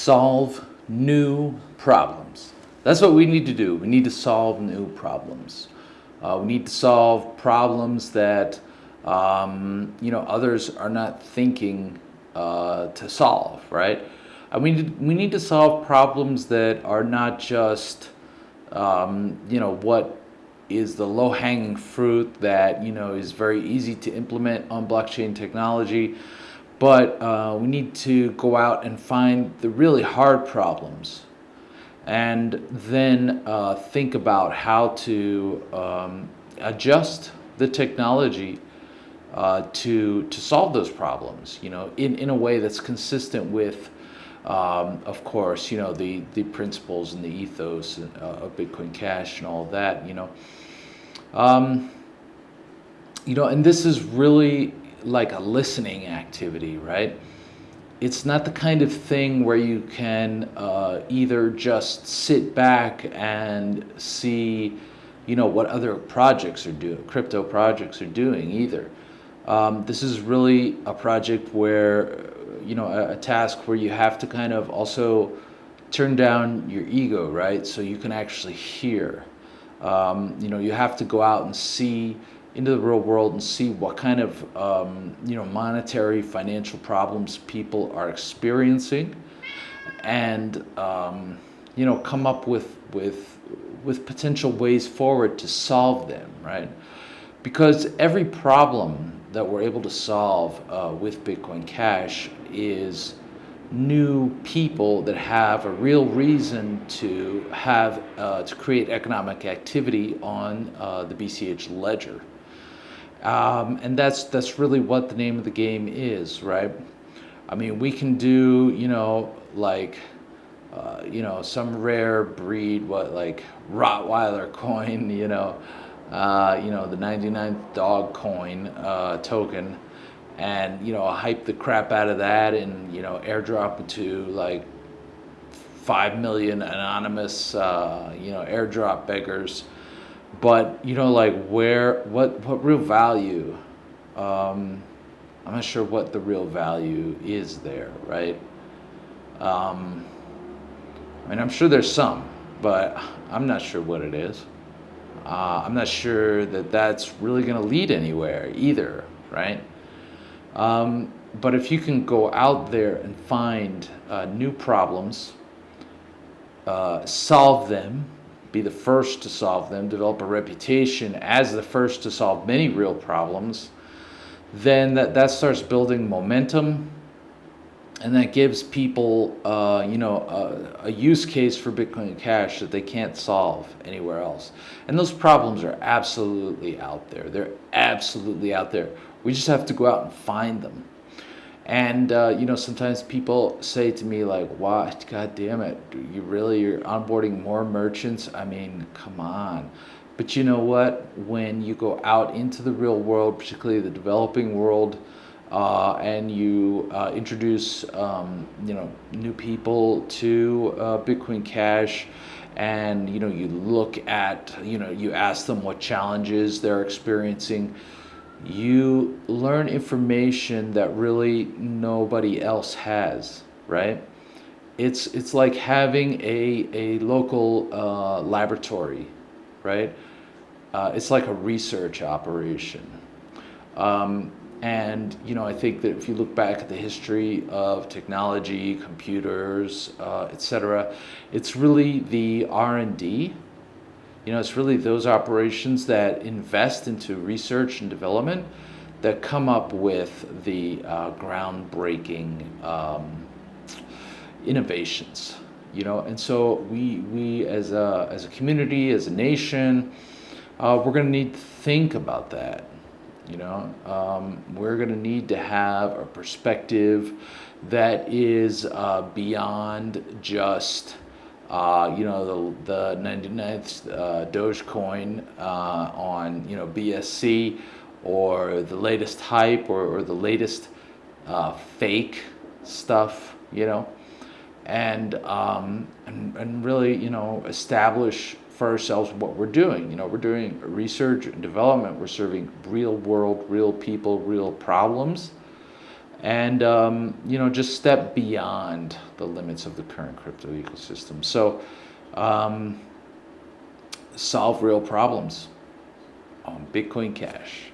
solve new problems. That's what we need to do. We need to solve new problems. Uh, we need to solve problems that um, you know others are not thinking uh, to solve, right? And we need, we need to solve problems that are not just um, you know what is the low-hanging fruit that you know is very easy to implement on blockchain technology but uh, we need to go out and find the really hard problems and then uh, think about how to um, adjust the technology uh, to to solve those problems you know in, in a way that's consistent with um, of course you know the the principles and the ethos uh, of Bitcoin Cash and all that you know. Um, you know and this is really like a listening activity, right? It's not the kind of thing where you can uh, either just sit back and see, you know, what other projects are doing, crypto projects are doing either. Um, this is really a project where, you know, a, a task where you have to kind of also turn down your ego, right? So you can actually hear. Um, you know, you have to go out and see into the real world and see what kind of um, you know monetary financial problems people are experiencing and um, you know come up with with with potential ways forward to solve them right because every problem that we're able to solve uh, with Bitcoin Cash is new people that have a real reason to have uh, to create economic activity on uh, the BCH ledger. Um, and that's that's really what the name of the game is, right? I mean, we can do, you know, like, uh, you know, some rare breed, what like Rottweiler coin, you know, uh, you know, the 99th dog coin uh, token, and you know, hype the crap out of that, and you know, airdrop it to like five million anonymous, uh, you know, airdrop beggars but you know like where what what real value um, i'm not sure what the real value is there right? Um, i mean i'm sure there's some but i'm not sure what it is. Uh, i'm not sure that that's really going to lead anywhere either right? Um, but if you can go out there and find uh, new problems uh, solve them be the first to solve them, develop a reputation as the first to solve many real problems, then that, that starts building momentum and that gives people, uh, you know, a, a, use case for Bitcoin Cash that they can't solve anywhere else. And those problems are absolutely out there. They're absolutely out there. We just have to go out and find them. And, uh, you know, sometimes people say to me like, what, God damn it, you really, you're onboarding more merchants? I mean, come on. But you know what? When you go out into the real world, particularly the developing world, uh, and you uh, introduce, um, you know, new people to uh, Bitcoin Cash, and, you know, you look at, you know, you ask them what challenges they're experiencing, you learn information that really nobody else has, right? It's, it's like having a, a local uh, laboratory, right? Uh, it's like a research operation. Um, and, you know, I think that if you look back at the history of technology, computers, uh, it's really the R&D you know, it's really those operations that invest into research and development that come up with the uh, groundbreaking um, innovations. You know, and so we we as a as a community, as a nation, uh, we're going to need to think about that. You know, um, we're going to need to have a perspective that is uh, beyond just uh, you know, the, the 99th uh, Dogecoin uh, on, you know, BSC or the latest hype or, or the latest uh, fake stuff, you know, and, um, and, and really, you know, establish for ourselves what we're doing. You know, we're doing research and development. We're serving real world, real people, real problems. And um, you know just step beyond the limits of the current crypto ecosystem. So um, solve real problems on Bitcoin Cash.